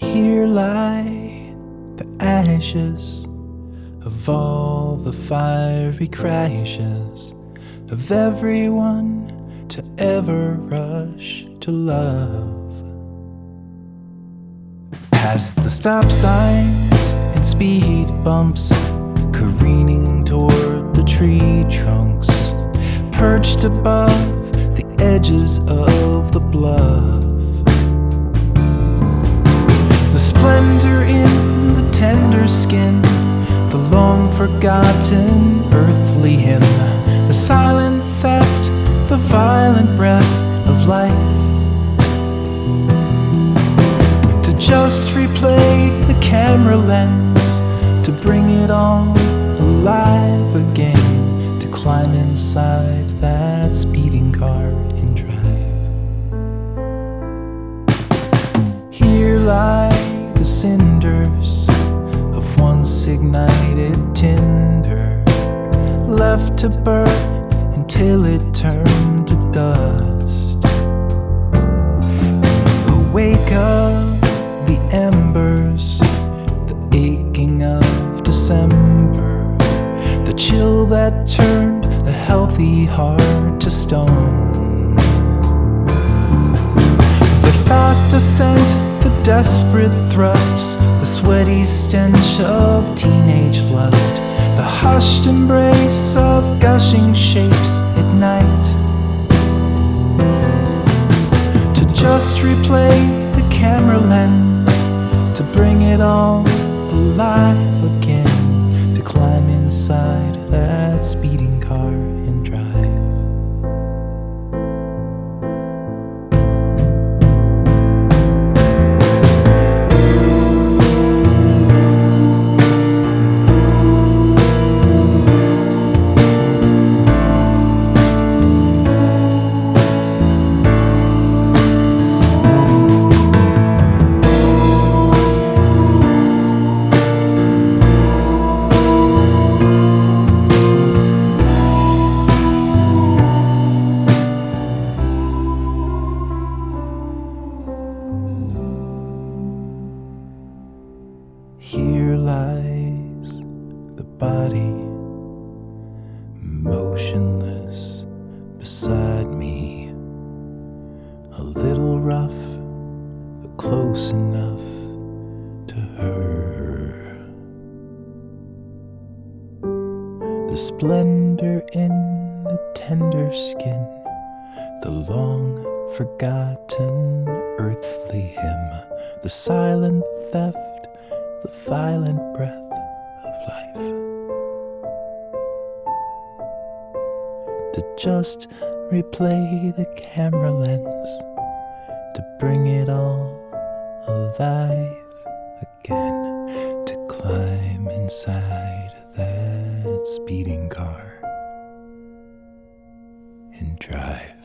Here lie the ashes of all the fiery crashes of everyone to ever rush to love. Past the stop signs and speed bumps, careening toward the tree trunks, perched above the edges of the bluff. Splendor in the tender skin, the long forgotten earthly hymn, the silent theft, the violent breath of life. To just replay the camera lens, to bring it all alive again, to climb inside that speeding car and drive. Here lie the cinders of once ignited tinder, left to burn until it turned to dust. In the wake of the embers, the aching of December, the chill that turned a healthy heart to stone. The fast ascent, desperate thrusts, the sweaty stench of teenage lust, the hushed embrace of gushing shapes at night. To just replay the camera lens, to bring it all alive again, to climb inside that speeding car lies the body, motionless beside me. A little rough, but close enough to her. The splendor in the tender skin, the long forgotten earthly hymn, the silent theft the violent breath of life. To just replay the camera lens, to bring it all alive again, to climb inside that speeding car and drive.